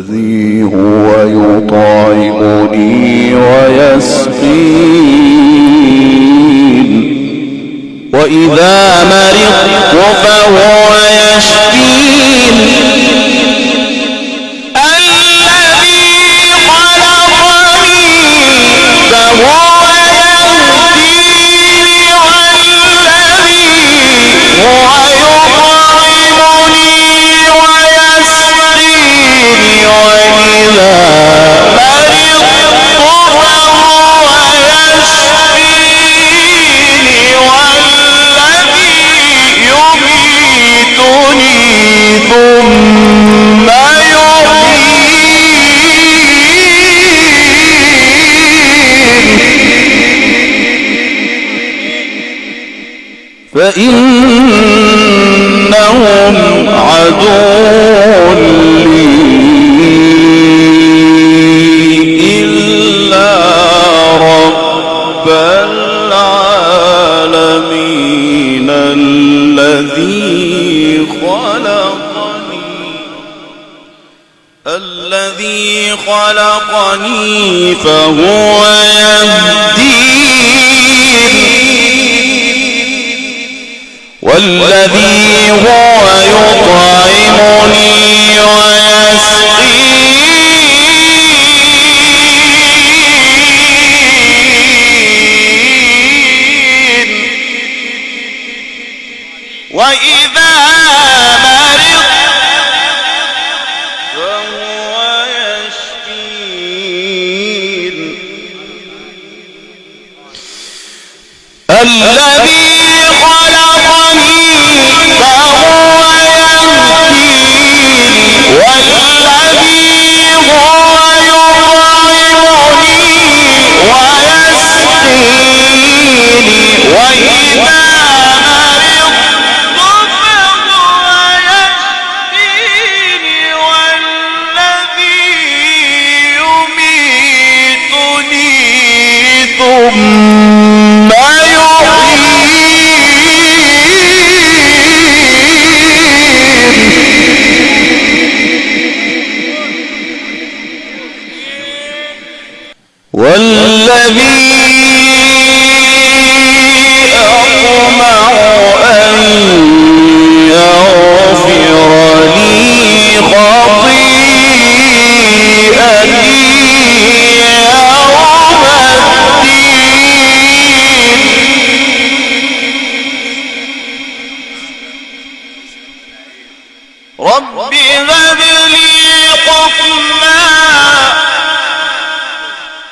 والذي هو يطعمني ويسقين. وإذا مرضت فهو يشفين. فإنهم عدو لي إلا رب العالمين الذي خلقني الذي خلقني فهو والذي هو يطعمني ويسقين. وإذا مرض فهو الذي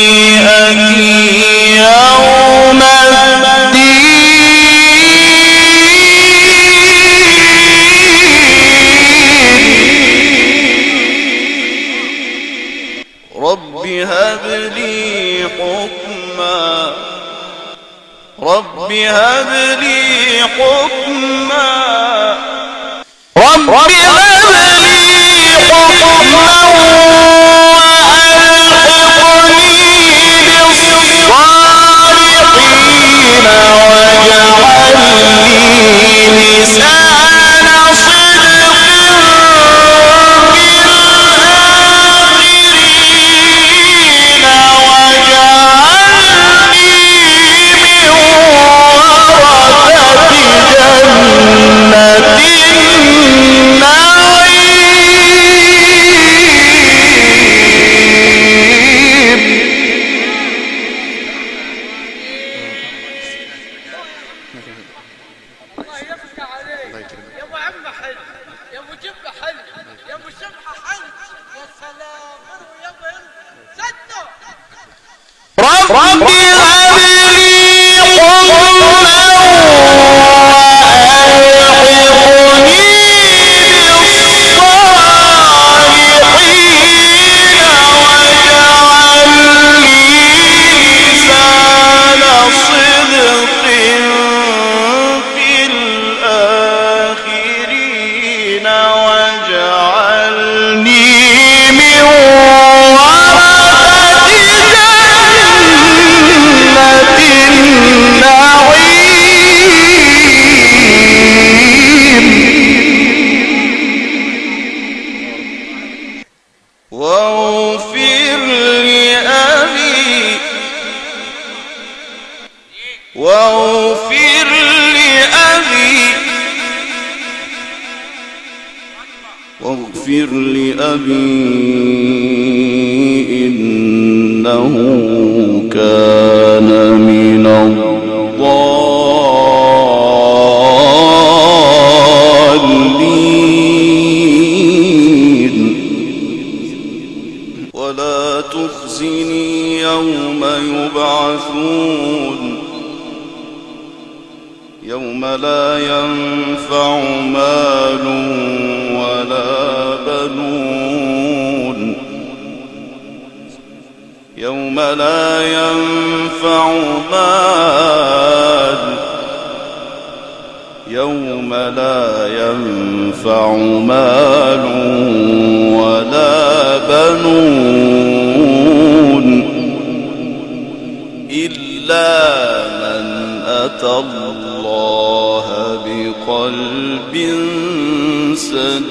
خطيئتي يوم الدين رب هب لي حكما رب هب لي حكما رب هب سلام مروي واغفر لأبي واغفر لأبي إنه كان من يهتدون يوم لا ينفع مال يوم لا ينفع مال ولا بنون. إلا من أتى الله بقلب سليم.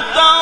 تَرَى